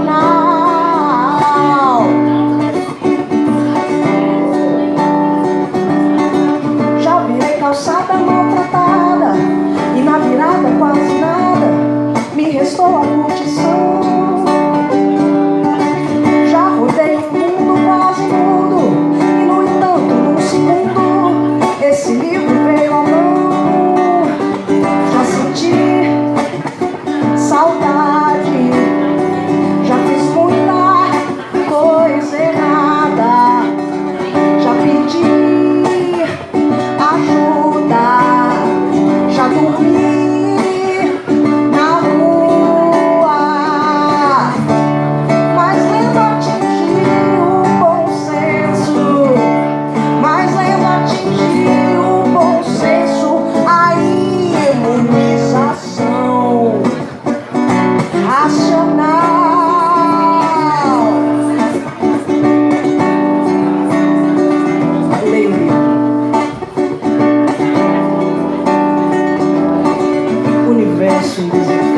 now. verso indesejado.